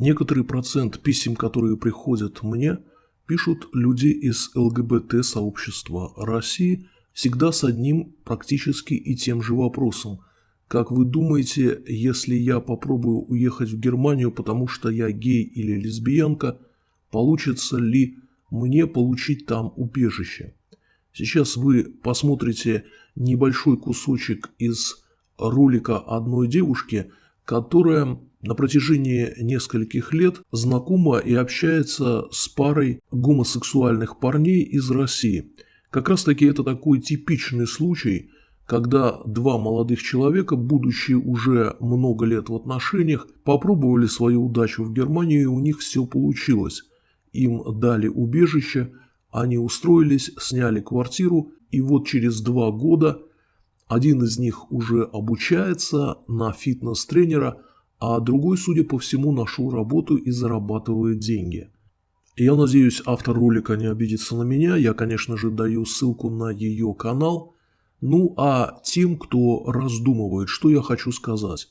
Некоторый процент писем, которые приходят мне, пишут люди из ЛГБТ-сообщества России всегда с одним практически и тем же вопросом. Как вы думаете, если я попробую уехать в Германию, потому что я гей или лесбиянка, получится ли мне получить там убежище? Сейчас вы посмотрите небольшой кусочек из ролика одной девушки, которая на протяжении нескольких лет знакома и общается с парой гомосексуальных парней из России. Как раз таки это такой типичный случай, когда два молодых человека, будучи уже много лет в отношениях, попробовали свою удачу в Германии и у них все получилось. Им дали убежище, они устроились, сняли квартиру и вот через два года один из них уже обучается на фитнес-тренера – а другой, судя по всему, нашел работу и зарабатывает деньги. Я надеюсь, автор ролика не обидится на меня, я, конечно же, даю ссылку на ее канал. Ну а тем, кто раздумывает, что я хочу сказать.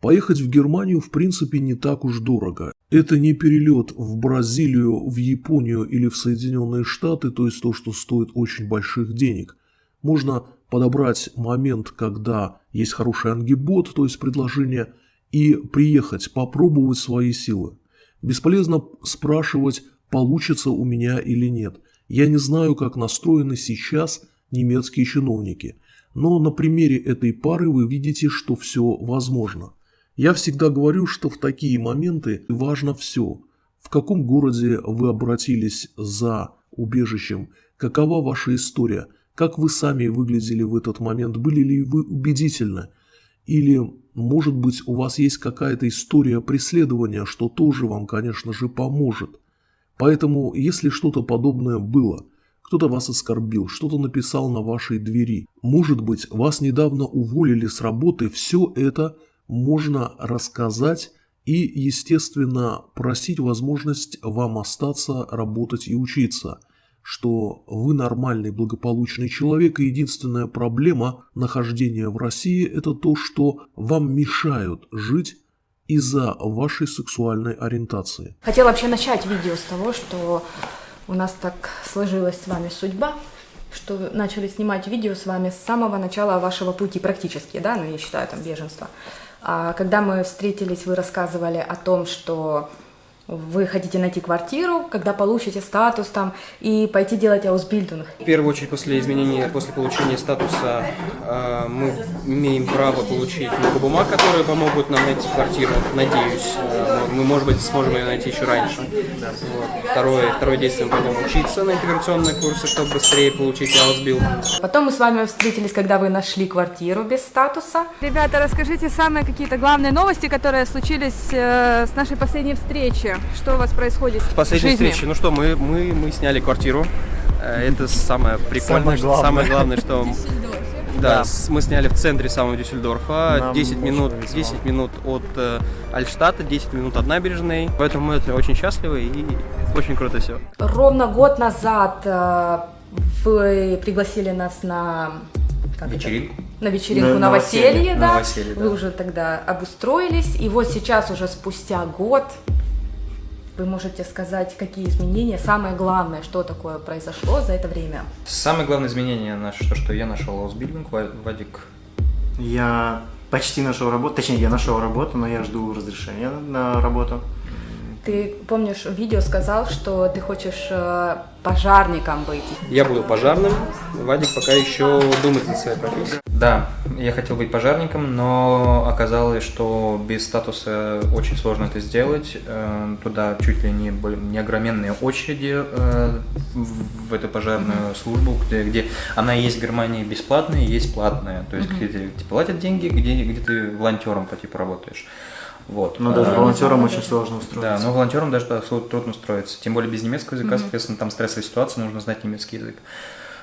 Поехать в Германию в принципе не так уж дорого. Это не перелет в Бразилию, в Японию или в Соединенные Штаты, то есть то, что стоит очень больших денег. Можно подобрать момент, когда есть хороший ангибот, то есть предложение – и приехать, попробовать свои силы. Бесполезно спрашивать, получится у меня или нет. Я не знаю, как настроены сейчас немецкие чиновники, но на примере этой пары вы видите, что все возможно. Я всегда говорю, что в такие моменты важно все. В каком городе вы обратились за убежищем, какова ваша история, как вы сами выглядели в этот момент, были ли вы убедительны, или может быть, у вас есть какая-то история преследования, что тоже вам, конечно же, поможет. Поэтому, если что-то подобное было, кто-то вас оскорбил, что-то написал на вашей двери, может быть, вас недавно уволили с работы, все это можно рассказать и, естественно, просить возможность вам остаться, работать и учиться – что вы нормальный, благополучный человек, и единственная проблема нахождения в России – это то, что вам мешают жить из-за вашей сексуальной ориентации. Хотела вообще начать видео с того, что у нас так сложилась с вами судьба, что начали снимать видео с вами с самого начала вашего пути практически, да, ну, я считаю, там, беженства. А когда мы встретились, вы рассказывали о том, что вы хотите найти квартиру, когда получите статус там, и пойти делать Ausbildung. В первую очередь, после изменения, после получения статуса, э, мы имеем право получить много бумаг, которые помогут нам найти квартиру, надеюсь. Э, мы, может быть, сможем ее найти еще раньше. Вот. Второе, второе действие, мы пойдем учиться на интеграционные курсы, чтобы быстрее получить Ausbildung. Потом мы с вами встретились, когда вы нашли квартиру без статуса. Ребята, расскажите самые какие-то главные новости, которые случились э, с нашей последней встречи. Что у вас происходит Последняя встреча. Ну что, мы, мы, мы сняли квартиру. Э, это самое прикольное, самое главное, самое главное что... Да, мы сняли в центре самого Дюссельдорфа, Нам 10 минут, 10 минут от э, Альштата, 10 минут от набережной, поэтому мы очень счастливы и очень круто все. Ровно год назад э, вы пригласили нас на вечеринку. На вечеринку, на, новоселье, да. Новоселье, да. Вы уже тогда обустроились, и вот сейчас уже спустя год вы можете сказать, какие изменения, самое главное, что такое произошло за это время? Самое главное изменение, наше, то, что я нашел аусбильдинг, Вадик. Я почти нашел работу, точнее, я нашел работу, но я жду разрешения на работу. Ты помнишь, в видео сказал, что ты хочешь э, пожарником быть. Я буду пожарным, Вадик пока еще думает над своей профессией. Да, я хотел быть пожарником, но оказалось, что без статуса очень сложно это сделать. Э, туда чуть ли не, не огроменные очереди э, в эту пожарную службу, где, где она есть в Германии бесплатная, есть платная. То есть, где тебе платят деньги, где, где ты волонтером по типу работаешь. Вот. Но даже а, волонтерам очень сложно устроиться. Да, но волонтерам даже да, трудно устроиться. Тем более без немецкого языка, mm-hmm. соответственно, там стрессовая ситуация, нужно знать немецкий язык.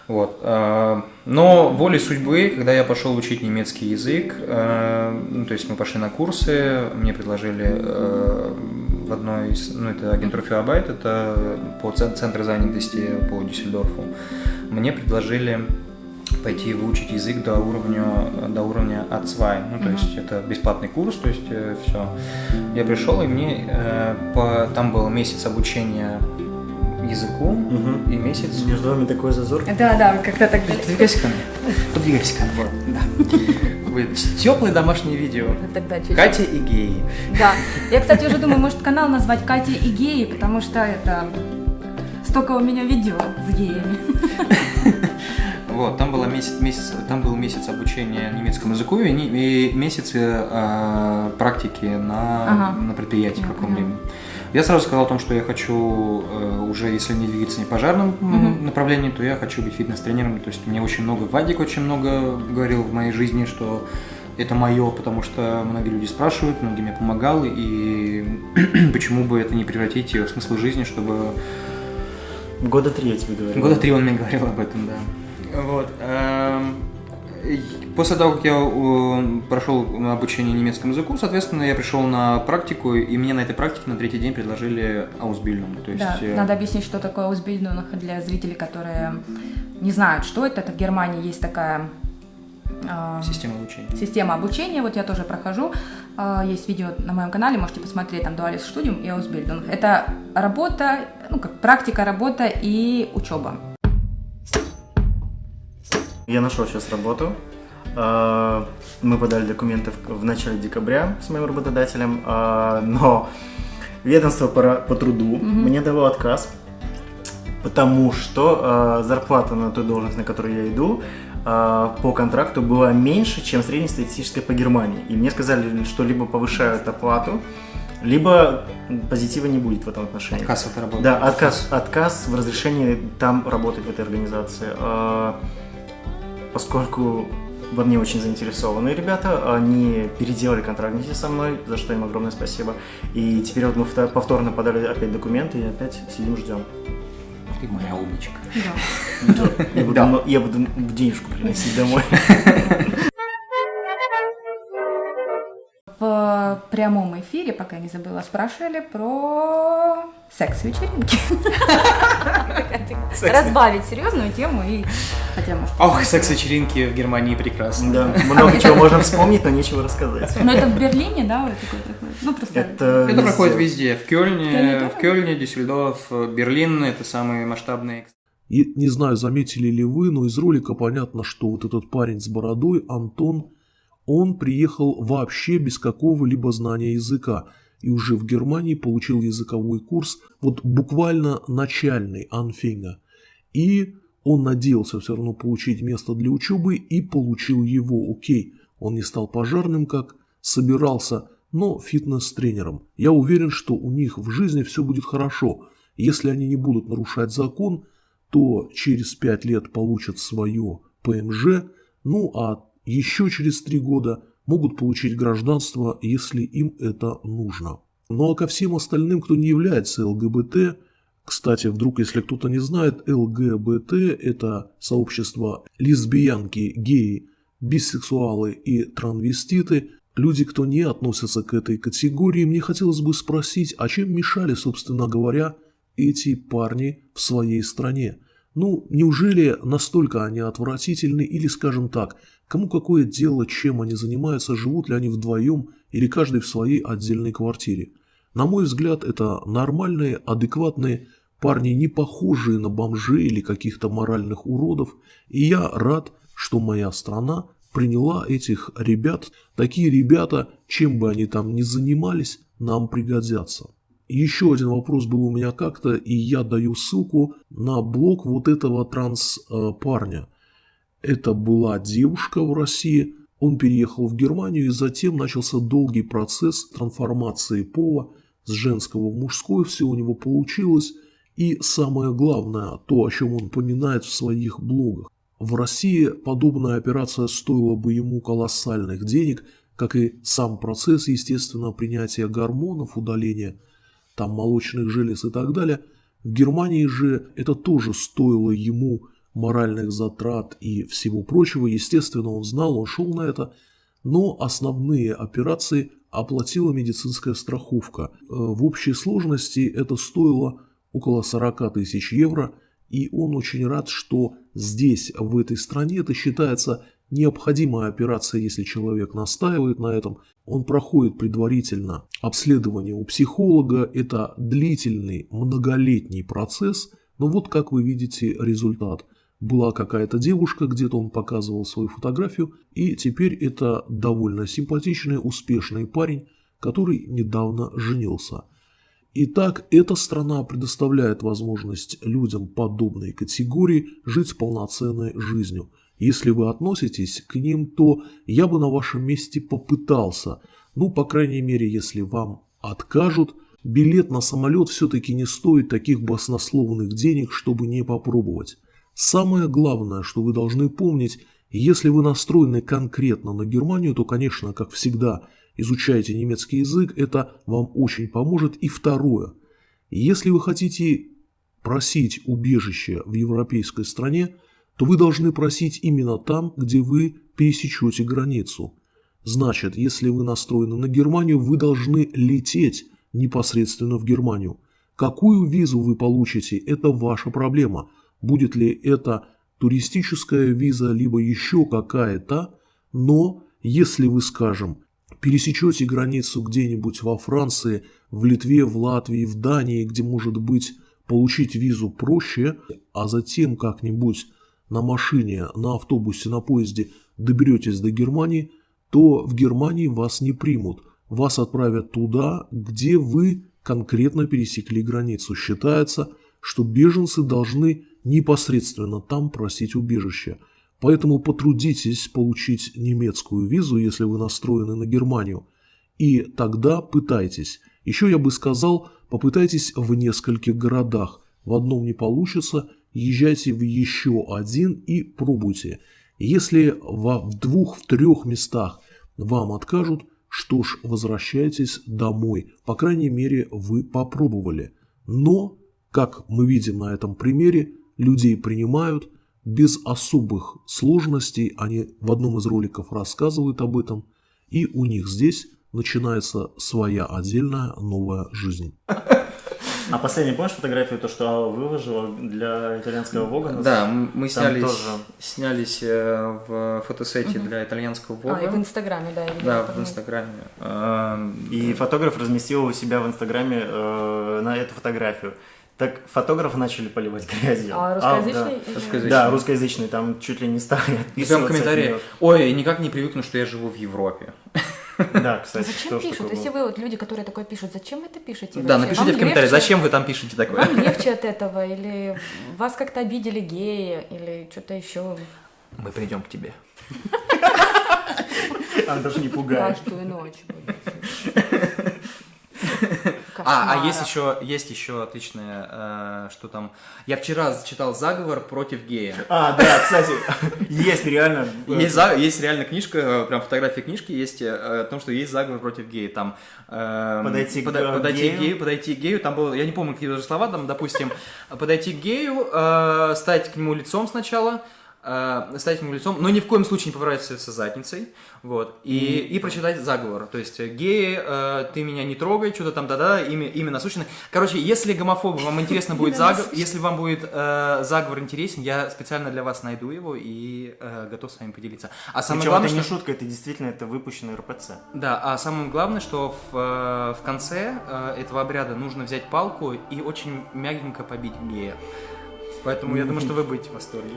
Вот. А, но волей судьбы, когда я пошел учить немецкий язык, а, ну, то есть мы пошли на курсы, мне предложили в одной из, ну, это агентура Фиабайт, это по центру занятости по Дюссельдорфу, мне предложили пойти выучить язык до уровня, до уровня A2. Ну, то есть это бесплатный курс, то есть э, все. Я пришел, и мне э, по, там был месяц обучения языку Мгм. и месяц... Между вами такой зазор. Да, да, как-то так Подвигайся ко мне. Подвигайся ко мне. Вот, да. Теплые домашние видео. Тогда чуть-чуть. Катя и геи. Да. Я, кстати, уже думаю, может канал назвать Катя и геи, потому что это столько у меня видео с геями. Вот, там было месяц, месяц, там был месяц обучения немецкому языку и, не- и месяц э, практики на, Ага. на предприятии Я каком-либо. Я сразу сказал о том, что я хочу э, уже, если не двигаться не пожарным Мгм. направлении, то я хочу быть фитнес-тренером. То есть мне очень много, Вадик очень много говорил в моей жизни, что это мое, потому что многие люди спрашивают, многие мне помогал, и почему бы это не превратить в смысл жизни, чтобы Года три я тебе говорю. Года три он мне говорил об этом, да. Вот. эм, После того, как я э, прошел обучение немецкому языку, соответственно, я пришел на практику, и мне на этой практике на третий день предложили аусбильдинг. То есть, Да, э, надо объяснить, что такое Узбильдунг для зрителей, которые не знают, что это. Это в Германии есть такая а, система обучения. система обучения, вот я тоже прохожу, А, есть видео на моем канале, можете посмотреть, там Dualis Studium и Ausbildung. Это работа, ну как практика, работа и учеба. Я нашел сейчас работу. А, Мы подали документы в начале декабря с моим работодателем, а, но ведомство по, труду мне дало отказ, потому что а, зарплата на ту должность, на которую я иду, по контракту была меньше, чем среднестатистическая по Германии. И мне сказали, что либо повышают оплату, либо позитива не будет в этом отношении. Отказ от работы. Да, отказ, отказ в разрешении там работать в этой организации. Поскольку во мне очень заинтересованы ребята, они переделали контракт вместе со мной, за что им огромное спасибо. И теперь вот мы вто- повторно подали опять документы и опять сидим ждем. Ты моя умничка. Я буду, м- я буду денежку приносить домой. В прямом эфире, пока я не забыла, спрашивали про секс-вечеринки. Разбавить серьезную тему и хотя может. Ох, секс-вечеринки в Германии прекрасны. Да, много чего можно вспомнить, но нечего рассказать. Но это в Берлине, да, вот такое проходит? Ну просто. Это, Это везде. проходит везде. В Кёльне, Кёльне в Кёльне, Дюссельдорф, Берлин – это самые масштабные И не знаю, заметили ли вы, но из ролика понятно, что вот этот парень с бородой, Антон, он приехал вообще без какого-либо знания языка и уже в Германии получил языковой курс, вот буквально начальный Анфинга. И он надеялся все равно получить место для учебы и получил его, окей. Он не стал пожарным, как собирался, но фитнес-тренером. Я уверен, что у них в жизни все будет хорошо. Если они не будут нарушать закон, то через 5 лет получат свое ПМЖ, ну а еще через 3 года могут получить гражданство, если им это нужно. Ну а ко всем остальным, кто не является ЛГБТ, кстати, вдруг, если кто-то не знает, ЛГБТ – это сообщество лесбиянки, геи, бисексуалы и транвеститы, люди, кто не относятся к этой категории, мне хотелось бы спросить, а чем мешали, собственно говоря, эти парни в своей стране? Ну, неужели настолько они отвратительны или, скажем так, кому какое дело, чем они занимаются, живут ли они вдвоем или каждый в своей отдельной квартире? На мой взгляд, это нормальные, адекватные парни, не похожие на бомжей или каких-то моральных уродов, и я рад, что моя страна приняла этих ребят. Такие ребята, чем бы они там ни занимались, нам пригодятся. Еще один вопрос был у меня как-то, и я даю ссылку на блог вот этого транс-парня. Это была девушка в России, он переехал в Германию, и затем начался долгий процесс трансформации пола с женского в мужской, все у него получилось. И самое главное, то, о чем он поминает в своих блогах. В России подобная операция стоила бы ему колоссальных денег, как и сам процесс, естественно, принятия гормонов, удаления там молочных желез и так далее. В Германии же это тоже стоило ему моральных затрат и всего прочего. Естественно, он знал, он шел на это, но основные операции оплатила медицинская страховка. Э, В общей сложности это стоило около 40 тысяч евро, и он очень рад, что Здесь, в этой стране, это считается необходимая операция, если человек настаивает на этом. Он проходит предварительно обследование у психолога. Это длительный, многолетний процесс. Но вот как вы видите результат. Была какая-то девушка, где-то он показывал свою фотографию, и теперь это довольно симпатичный, успешный парень, который недавно женился. Итак, эта страна предоставляет возможность людям подобной категории жить полноценной жизнью. Если вы относитесь к ним, то я бы на вашем месте попытался. Ну, по крайней мере, если вам откажут, билет на самолет все-таки не стоит таких баснословных денег, чтобы не попробовать. Самое главное, что вы должны помнить, если вы настроены конкретно на Германию, то, конечно, как всегда, изучайте немецкий язык, это вам очень поможет. И второе, если вы хотите просить убежище в европейской стране, то вы должны просить именно там, где вы пересечете границу. Значит, если вы настроены на Германию, вы должны лететь непосредственно в Германию. Какую визу вы получите, это ваша проблема. Будет ли это туристическая виза, либо еще какая-то, но если вы, скажем, пересечете границу где-нибудь во Франции, в Литве, в Латвии, в Дании, где может быть получить визу проще, а затем как-нибудь на машине, на автобусе, на поезде доберетесь до Германии, то в Германии вас не примут. Вас отправят туда, где вы конкретно пересекли границу. Считается, что беженцы должны непосредственно там просить убежища. Поэтому потрудитесь получить немецкую визу, если вы настроены на Германию. И тогда пытайтесь. Еще я бы сказал, попытайтесь в нескольких городах. В одном не получится, езжайте в еще один и пробуйте. Если в двух, в трех местах вам откажут, что ж, возвращайтесь домой. По крайней мере, вы попробовали. Но, как мы видим на этом примере, людей принимают без особых сложностей. Они в одном из роликов рассказывают об этом. И у них здесь начинается своя отдельная новая жизнь. А последний, помнишь фотографию, то, что выложила для итальянского Вога? Да, мы снялись, тоже... снялись э, в фотосете угу. для итальянского Вога. А, и в Инстаграме, да. Да, в Инстаграме. И фотограф разместил у себя в Инстаграме э, на эту фотографию. Так фотографы начали поливать грязью. А русскоязычный? А, да. русскоязычный. Да, русскоязычный. Там чуть ли не стали отписываться. Прям комментарии. Ой, никак не привыкну, что я живу в Европе. Да, кстати, Зачем пишут? Если вы вот люди, которые такое пишут, зачем вы это пишете? Да, напишите в комментариях, зачем вы там пишете такое? Вам легче от этого, или вас как-то обидели геи, или что-то еще. Мы придем к тебе. Она даже не пугает. Каждую ночь. А, а есть еще, есть еще отличное, э, что там. Я вчера читал заговор против гея. А, да, кстати, есть реально. Есть, есть реально книжка, прям фотография книжки есть э, о том, что есть заговор против гея. Там э, подойти, под, к подойти гею. гею, подойти к гею. Там было, я не помню какие даже слова, там, допустим, подойти к гею, э, стать к нему лицом сначала э, стать ему лицом, но ни в коем случае не поворачиваться задницей, вот, и, mm-hmm. и прочитать заговор, то есть геи, э, ты меня не трогай, что-то там, да-да, имя, имя насущное. Короче, если гомофобы, вам интересно будет заговор, если вам будет э, заговор интересен, я специально для вас найду его и э, готов с вами поделиться. А самое Причем главное, это не что... шутка, это действительно это выпущенный РПЦ. Да, а самое главное, что в, э, в конце э, этого обряда нужно взять палку и очень мягенько побить гея. Поэтому я думаю, что вы будете в восторге.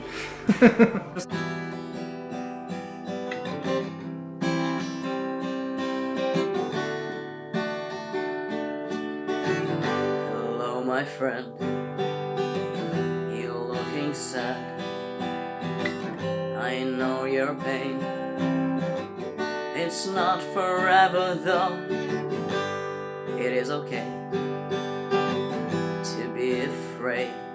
Hello, my friend. You're looking sad. I know your pain. It's not forever though. It is okay to be afraid.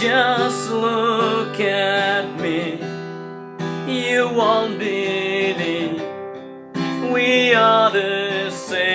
just look at me. You won't believe We are the same.